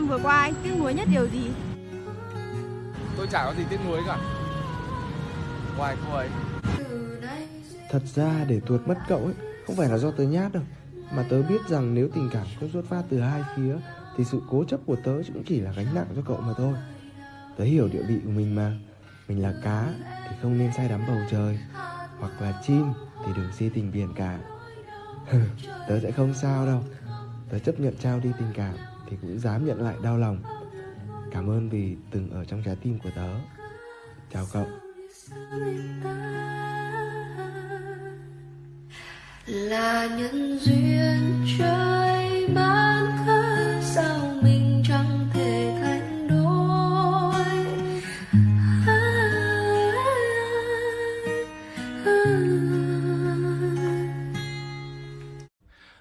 năm vừa qua anh tiếc nuối nhất điều gì? Tôi chả có gì tiếc nuối cả. Ngoài cô ấy. Thật ra để tuột mất cậu ấy Không phải là do tớ nhát đâu Mà tớ biết rằng nếu tình cảm không xuất phát từ hai phía Thì sự cố chấp của tớ cũng chỉ là gánh nặng cho cậu mà thôi. Tớ hiểu địa vị của mình mà. Mình là cá thì không nên say đắm bầu trời Hoặc là chim thì đừng si tình biển cả. Tớ sẽ không sao đâu. Tớ chấp nhận trao đi tình cảm thì cũng dám nhận lại đau lòng. Cảm ơn vì từng ở trong trái tim của tớ. Chào cậu. Là nhân duyên trời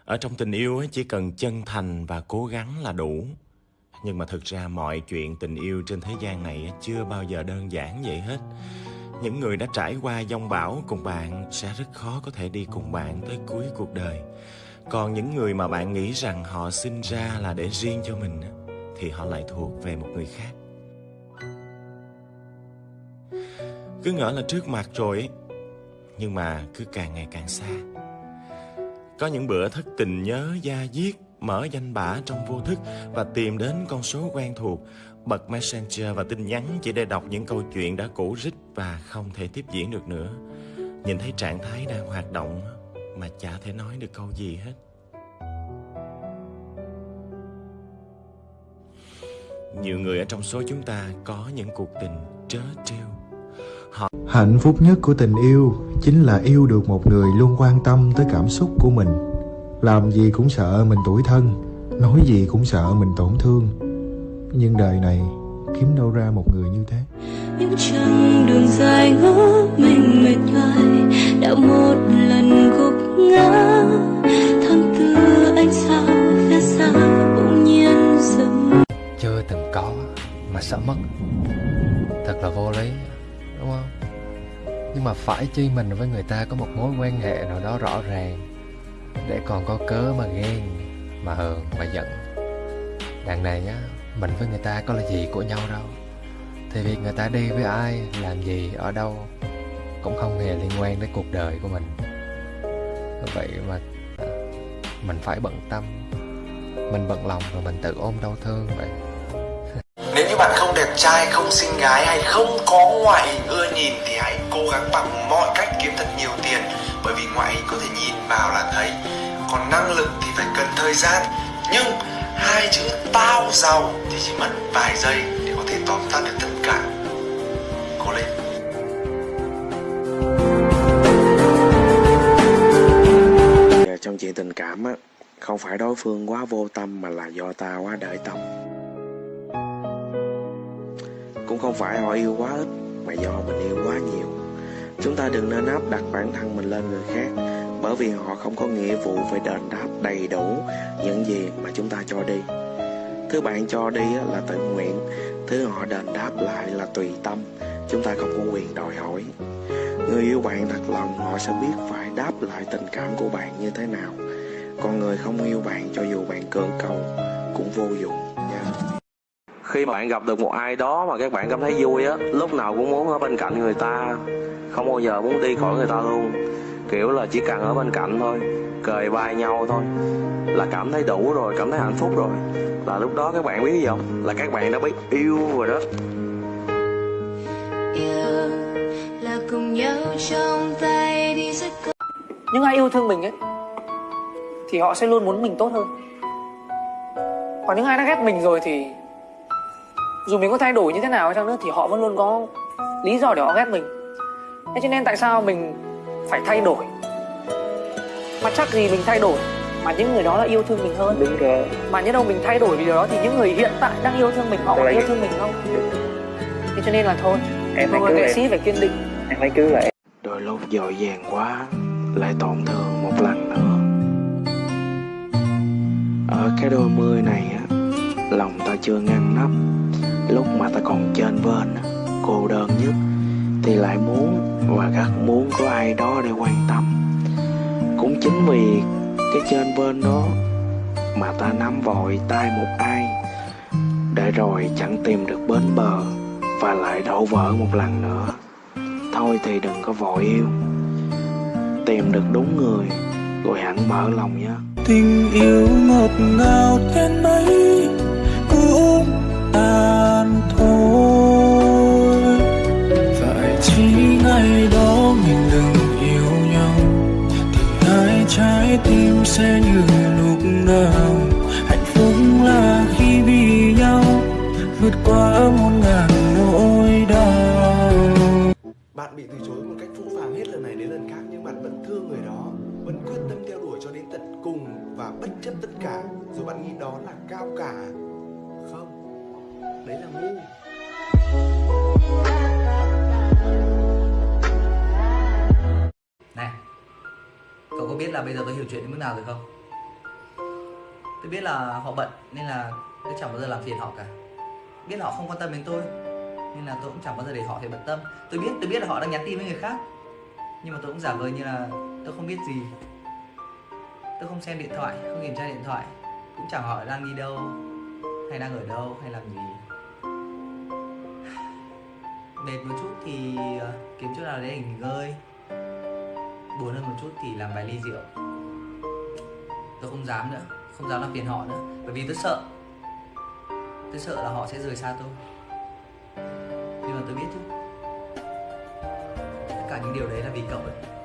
ở trong tình yêu ấy, chỉ cần chân thành và cố gắng là đủ. Nhưng mà thực ra mọi chuyện tình yêu trên thế gian này chưa bao giờ đơn giản vậy hết. Những người đã trải qua dông bão cùng bạn sẽ rất khó có thể đi cùng bạn tới cuối cuộc đời. Còn những người mà bạn nghĩ rằng họ sinh ra là để riêng cho mình thì họ lại thuộc về một người khác. Cứ ngỡ là trước mặt rồi nhưng mà cứ càng ngày càng xa có những bữa thất tình nhớ da diết, mở danh bạ trong vô thức và tìm đến con số quen thuộc. Bật messenger và tin nhắn chỉ để đọc những câu chuyện đã cũ rích và không thể tiếp diễn được nữa. Nhìn thấy trạng thái đang hoạt động mà chả thể nói được câu gì hết. Nhiều người ở trong số chúng ta có những cuộc tình trớ trêu. Hạnh phúc nhất của tình yêu chính là yêu được một người luôn quan tâm tới cảm xúc của mình. Làm gì cũng sợ mình tủi thân, nói gì cũng sợ mình tổn thương. Nhưng đời này kiếm đâu ra một người như thế. những chặng đường dài ngỡ mình mệt nhoài đã một lần gục ngã tháng tư anh sao phía xa bỗng nhiên dừng chưa từng có mà sợ mất thật là vô lý đúng không nhưng mà phải chi mình với người ta có một mối quan hệ nào đó rõ ràng, để còn có cớ mà ghen, mà hờn, mà giận. Đằng này á, mình với người ta có là gì của nhau đâu. Thì việc người ta đi với ai, làm gì, ở đâu, cũng không hề liên quan đến cuộc đời của mình. Vậy mà à, mình phải bận tâm. Mình bận lòng rồi mình tự ôm đau thương vậy bạn không đẹp trai, không xinh gái hay không có ngoại hình ưa nhìn thì hãy cố gắng bằng mọi cách kiếm thật nhiều tiền. Bởi vì ngoại hình có thể nhìn vào là thấy. Còn năng lực thì phải cần thời gian. Nhưng hai chữ tao giàu thì chỉ mất vài giây để có thể tóm tắt được tất cả. Cố lên. Trong chuyện tình cảm á không phải đối phương quá vô tâm mà là do ta quá đợi tâm cũng không phải họ yêu quá ít, mà do mình yêu quá nhiều. Chúng ta đừng nên áp đặt bản thân mình lên người khác, bởi vì họ không có nghĩa vụ phải đền đáp đầy đủ những gì mà chúng ta cho đi. Thứ bạn cho đi là tự nguyện, thứ họ đền đáp lại là tùy tâm, chúng ta không có quyền đòi hỏi. Người yêu bạn thật lòng, họ sẽ biết phải đáp lại tình cảm của bạn như thế nào. Còn người không yêu bạn cho dù bạn cưỡng cầu cũng vô dụng nha khi mà bạn gặp được một ai đó mà các bạn cảm thấy vui á lúc nào cũng muốn ở bên cạnh người ta không bao giờ muốn đi khỏi người ta luôn. Kiểu là chỉ cần ở bên cạnh thôi cười vai nhau thôi là cảm thấy đủ rồi cảm thấy hạnh phúc rồi. Là lúc đó các bạn biết gì không? Là các bạn đã biết yêu rồi đó. Yêu là cùng nhau trong tay đi rất những ai yêu thương mình ấy thì họ sẽ luôn muốn mình tốt hơn. Còn những ai đã ghét mình rồi thì dù mình có thay đổi như thế nào chăng nữa thì họ vẫn luôn có lý do để họ ghét mình. Thế cho nên tại sao mình phải thay đổi? Mà chắc gì mình thay đổi mà những người đó là yêu thương mình hơn? Đúng rồi. Mà nhớ đâu mình thay đổi vì điều đó thì những người hiện tại đang yêu thương mình họ Rồi. yêu thương mình không? Thế cho nên là thôi Em một hãy người cứ nghệ sĩ phải kiên định. Em hãy cứ lại. Đôi lúc dội vàng quá lại tổn thương một lần nữa. Ở cái đôi mươi này á lòng ta chưa ngăn nắp bên cô đơn nhất, thì lại muốn và rất muốn có ai đó để quan tâm. Cũng chính vì cái trên bên đó mà ta nắm vội tay một ai, để rồi chẳng tìm được bến bờ và lại đổ vỡ một lần nữa. Thôi thì đừng có vội yêu, tìm được đúng người, rồi hẳn mở lòng nhé. Tình yêu ngọt ngào đến mấy cũng ta à. Tim sẽ như lúc nào hạnh phúc là khi vì nhau vượt qua muôn ngàn nỗi đau Bạn bị từ chối một cách phũ phàng hết lần này đến lần khác nhưng bạn vẫn thương người đó, vẫn quyết tâm theo đuổi cho đến tận cùng và bất chấp tất cả, rồi bạn nghĩ đó là cao cả. Không, đấy là ngu. Là bây giờ tôi hiểu chuyện đến mức nào rồi không? Tôi biết là họ bận Nên là tôi chẳng bao giờ làm phiền họ cả. Biết là họ không quan tâm đến tôi Nên là tôi cũng chẳng bao giờ để họ phải bận tâm. Tôi biết, tôi biết là họ đang nhắn tin với người khác Nhưng mà tôi cũng giả vờ như là tôi không biết gì. Tôi không xem điện thoại, không kiểm tra điện thoại Cũng chẳng hỏi đang đi đâu Hay đang ở đâu, hay làm gì. Mệt một chút thì ờ, kiếm chỗ nào để nghỉ ngơi buồn hơn một chút thì làm vài ly rượu. Tôi không dám nữa, không dám làm phiền họ nữa, bởi vì tôi sợ. Tôi sợ là họ sẽ rời xa tôi. Nhưng mà tôi biết chứ. Tất cả những điều đấy là vì cậu ấy.